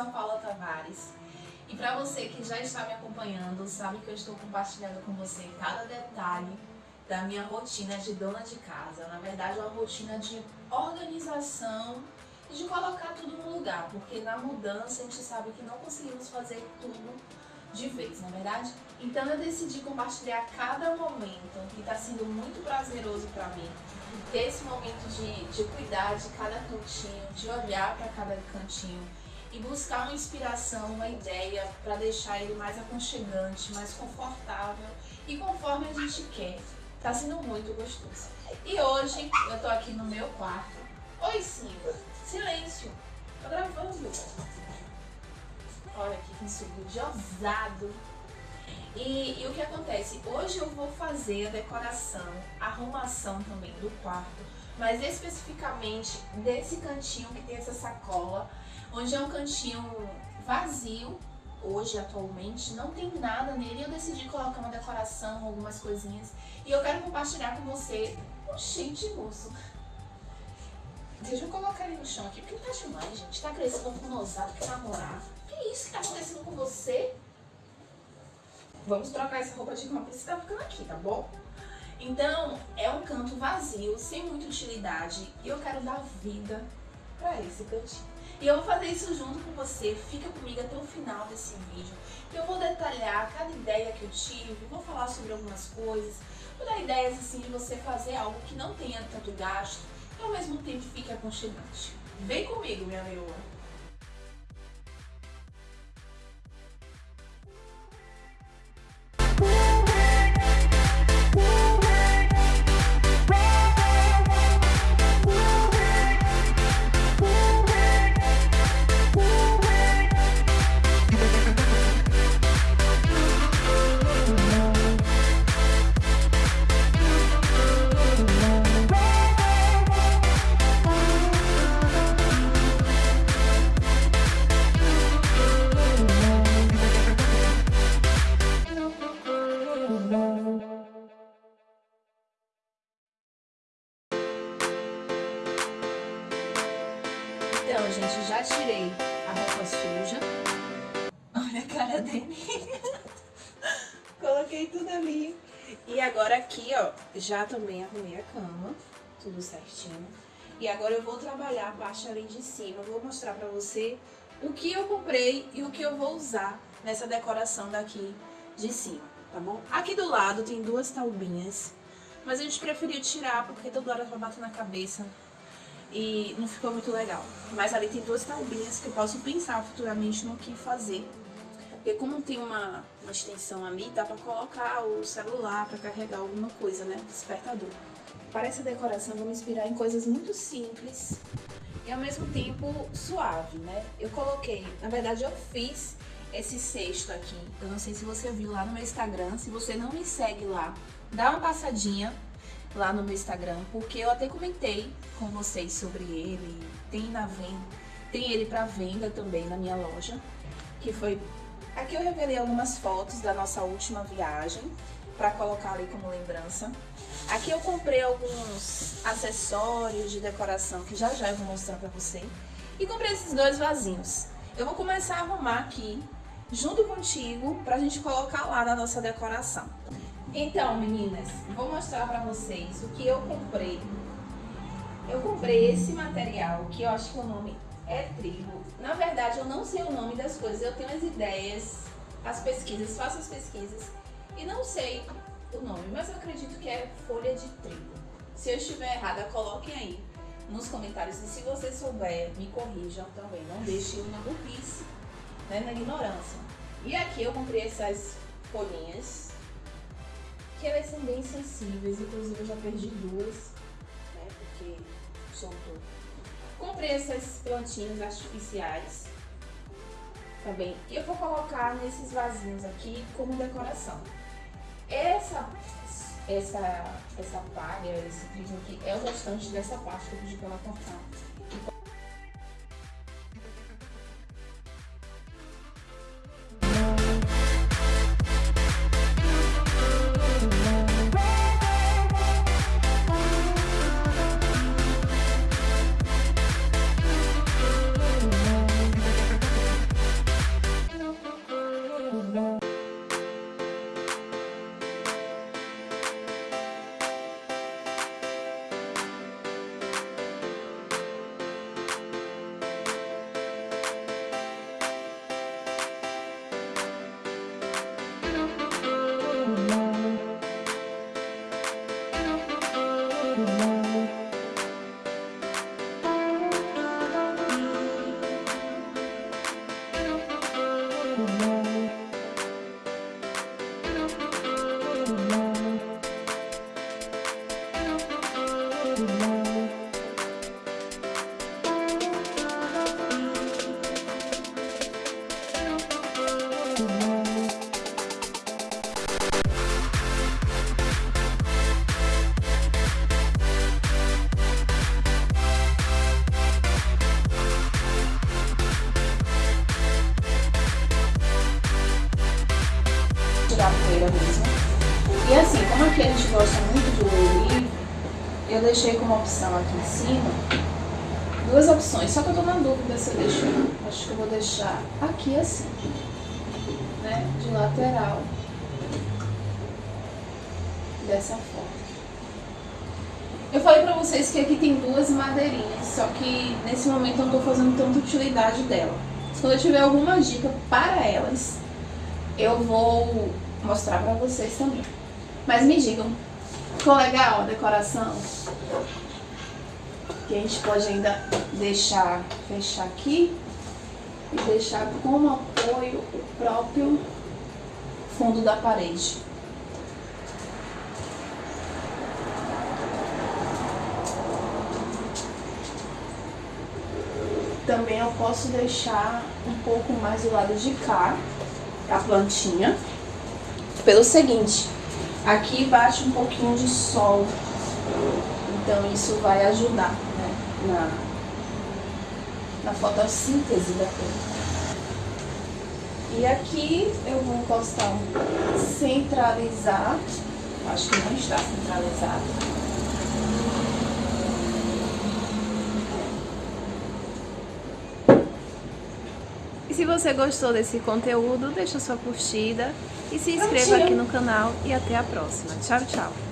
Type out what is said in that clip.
sou a Paula Tavares e para você que já está me acompanhando, sabe que eu estou compartilhando com você cada detalhe da minha rotina de dona de casa. Na verdade, é uma rotina de organização e de colocar tudo no lugar, porque na mudança a gente sabe que não conseguimos fazer tudo de vez, na é verdade? Então eu decidi compartilhar cada momento que está sendo muito prazeroso para mim, ter esse momento de, de cuidar de cada cantinho, de olhar para cada cantinho e buscar uma inspiração, uma ideia para deixar ele mais aconchegante, mais confortável e conforme a gente quer. Tá sendo muito gostoso. E hoje eu tô aqui no meu quarto. Oi, Simba. Silêncio. Tô gravando. Olha aqui que estúdio ousado. E, e, o que acontece? Hoje eu vou fazer a decoração, a arrumação também do quarto, mas especificamente desse cantinho que tem essa sacola, onde é um cantinho vazio, hoje atualmente, não tem nada nele, eu decidi colocar uma decoração, algumas coisinhas, e eu quero compartilhar com você. Gente, moço, deixa eu colocar ele no chão aqui, porque tá demais, gente, tá crescendo com nosado, que namorar. Que isso que tá acontecendo com você? Vamos trocar essa roupa de cama porque você tá ficando aqui, tá bom? Então, é um canto vazio, sem muita utilidade, e eu quero dar vida pra esse cantinho. E eu vou fazer isso junto com você, fica comigo até o final desse vídeo, que eu vou detalhar cada ideia que eu tive, vou falar sobre algumas coisas, vou dar ideias assim de você fazer algo que não tenha tanto gasto e ao mesmo tempo fique aconchegante. Vem comigo, minha leoa! Então, gente, já tirei a roupa suja. Olha a cara dele. Coloquei tudo ali. E agora aqui, ó, já também arrumei a cama, tudo certinho. E agora eu vou trabalhar a parte ali de cima. vou mostrar pra você o que eu comprei e o que eu vou usar nessa decoração daqui de cima, tá bom? Aqui do lado tem duas taubinhas, mas a gente preferiu tirar porque toda hora vai bater na cabeça e não ficou muito legal. Mas ali tem duas taubinhas que eu posso pensar futuramente no que fazer. Porque como tem uma, uma extensão ali, dá pra colocar o celular pra carregar alguma coisa, né? Despertador. Para essa decoração, vou me inspirar em coisas muito simples e ao mesmo tempo suave, né? Eu coloquei, na verdade eu fiz esse cesto aqui. Eu não sei se você viu lá no meu Instagram. Se você não me segue lá, dá uma passadinha lá no meu Instagram, porque eu até comentei com vocês sobre ele, tem na venda, tem ele para venda também na minha loja, que foi aqui eu revelei algumas fotos da nossa última viagem para colocar ali como lembrança. Aqui eu comprei alguns acessórios de decoração que já já eu vou mostrar para você. E comprei esses dois vasinhos. Eu vou começar a arrumar aqui junto contigo pra gente colocar lá na nossa decoração. Então, meninas, vou mostrar pra vocês o que eu comprei. Eu comprei esse material, que eu acho que o nome é trigo. Na verdade, eu não sei o nome das coisas, eu tenho as ideias, as pesquisas, faço as pesquisas e não sei o nome, mas eu acredito que é folha de trigo. Se eu estiver errada, coloquem aí nos comentários. E se você souber, me corrijam também. Não deixem na burrice, né, na ignorância. E aqui eu comprei essas folhinhas que elas são bem sensíveis, inclusive eu já perdi duas, né, porque soltou. Comprei essas plantinhas artificiais também, e eu vou colocar nesses vasinhos aqui como decoração. Essa, essa, essa palha, esse trigo aqui, é o restante dessa parte que eu pedi pra ela cortar. Tirar poeira mesmo. E assim, como aqui a gente gosta muito de olho livre, eu deixei como opção aqui em cima duas opções. Só que eu tô na dúvida se eu deixo, acho que eu vou deixar aqui assim, né, de lateral, dessa forma. Eu falei pra vocês que aqui tem duas madeirinhas, só que nesse momento eu não tô fazendo tanta utilidade dela. Quando eu tiver alguma dica para elas, eu vou mostrar pra vocês também. Mas me digam, ficou legal a decoração? Que a gente pode ainda deixar, fechar aqui e deixar como apoio o próprio fundo da parede. Também eu posso deixar um pouco mais do lado de cá, a plantinha. Pelo seguinte, aqui bate um pouquinho de sol, então isso vai ajudar né, na, na fotossíntese da planta. E aqui eu vou encostar centralizar, acho que não está centralizado. E se você gostou desse conteúdo, deixa sua curtida e se inscreva aqui no canal e até a próxima. Tchau, tchau!